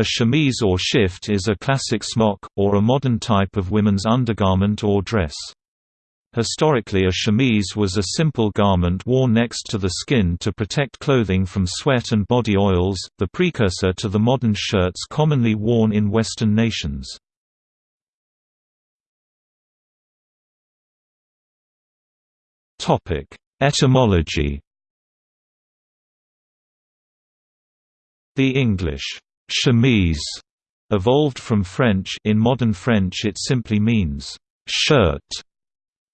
A chemise or shift is a classic smock, or a modern type of women's undergarment or dress. Historically a chemise was a simple garment worn next to the skin to protect clothing from sweat and body oils, the precursor to the modern shirts commonly worn in Western nations. Etymology The English chemise evolved from French in modern French it simply means shirt.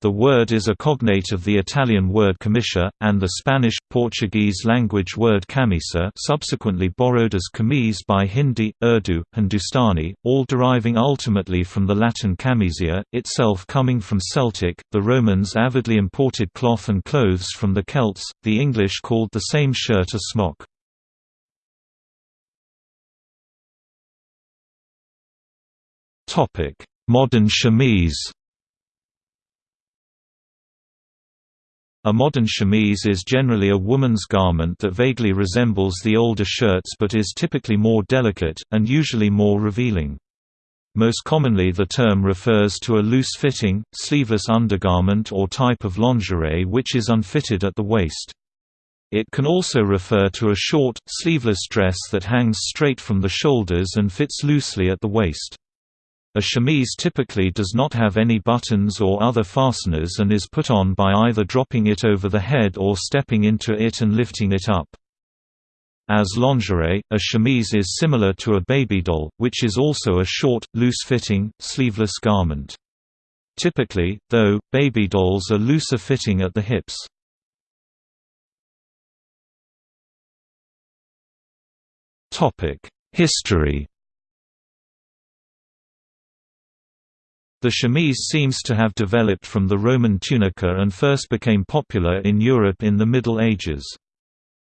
The word is a cognate of the Italian word camicia, and the Spanish-Portuguese language word camisa subsequently borrowed as kameez by Hindi, Urdu, Hindustani, all deriving ultimately from the Latin camisia, itself coming from Celtic. The Romans avidly imported cloth and clothes from the Celts, the English called the same shirt a smock. Modern chemise A modern chemise is generally a woman's garment that vaguely resembles the older shirts but is typically more delicate, and usually more revealing. Most commonly the term refers to a loose-fitting, sleeveless undergarment or type of lingerie which is unfitted at the waist. It can also refer to a short, sleeveless dress that hangs straight from the shoulders and fits loosely at the waist. A chemise typically does not have any buttons or other fasteners and is put on by either dropping it over the head or stepping into it and lifting it up. As lingerie, a chemise is similar to a baby doll, which is also a short, loose-fitting, sleeveless garment. Typically, though, baby dolls are looser fitting at the hips. History The chemise seems to have developed from the Roman tunica and first became popular in Europe in the Middle Ages.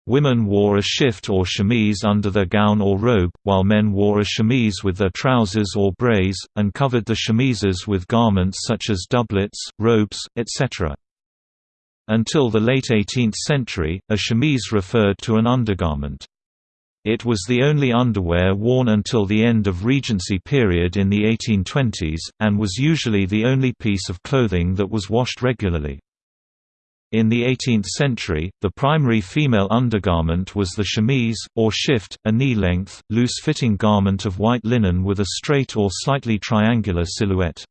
Women wore a shift or chemise under their gown or robe, while men wore a chemise with their trousers or braies, and covered the chemises with garments such as doublets, robes, etc. Until the late 18th century, a chemise referred to an undergarment. It was the only underwear worn until the end of Regency period in the 1820s, and was usually the only piece of clothing that was washed regularly. In the 18th century, the primary female undergarment was the chemise, or shift, a knee-length, loose-fitting garment of white linen with a straight or slightly triangular silhouette.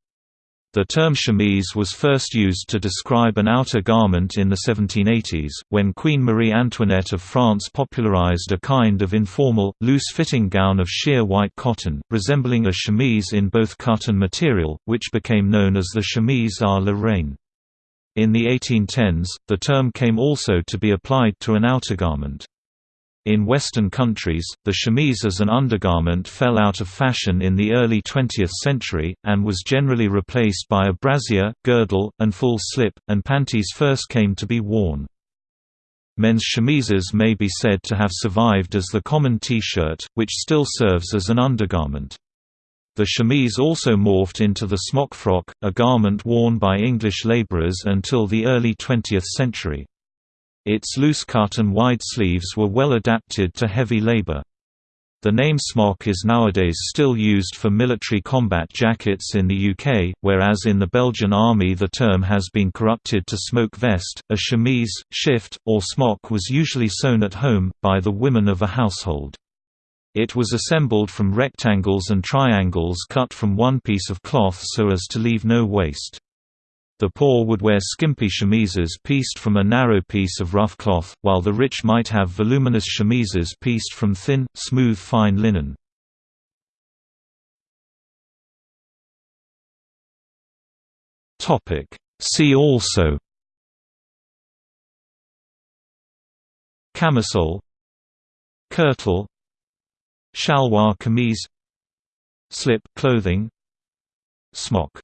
The term chemise was first used to describe an outer garment in the 1780s, when Queen Marie Antoinette of France popularized a kind of informal, loose-fitting gown of sheer white cotton, resembling a chemise in both cut and material, which became known as the chemise à la reine. In the 1810s, the term came also to be applied to an outer garment. In Western countries, the chemise as an undergarment fell out of fashion in the early 20th century, and was generally replaced by a brassiere, girdle, and full slip, and panties first came to be worn. Men's chemises may be said to have survived as the common T-shirt, which still serves as an undergarment. The chemise also morphed into the smock frock, a garment worn by English labourers until the early 20th century. Its loose cut and wide sleeves were well adapted to heavy labor. The name smock is nowadays still used for military combat jackets in the UK, whereas in the Belgian army the term has been corrupted to smoke vest. A chemise, shift, or smock was usually sewn at home, by the women of a household. It was assembled from rectangles and triangles cut from one piece of cloth so as to leave no waste. The poor would wear skimpy chemises pieced from a narrow piece of rough cloth, while the rich might have voluminous chemises pieced from thin, smooth fine linen. See also Camisole Kirtle Shalwar kameez Slip clothing Smock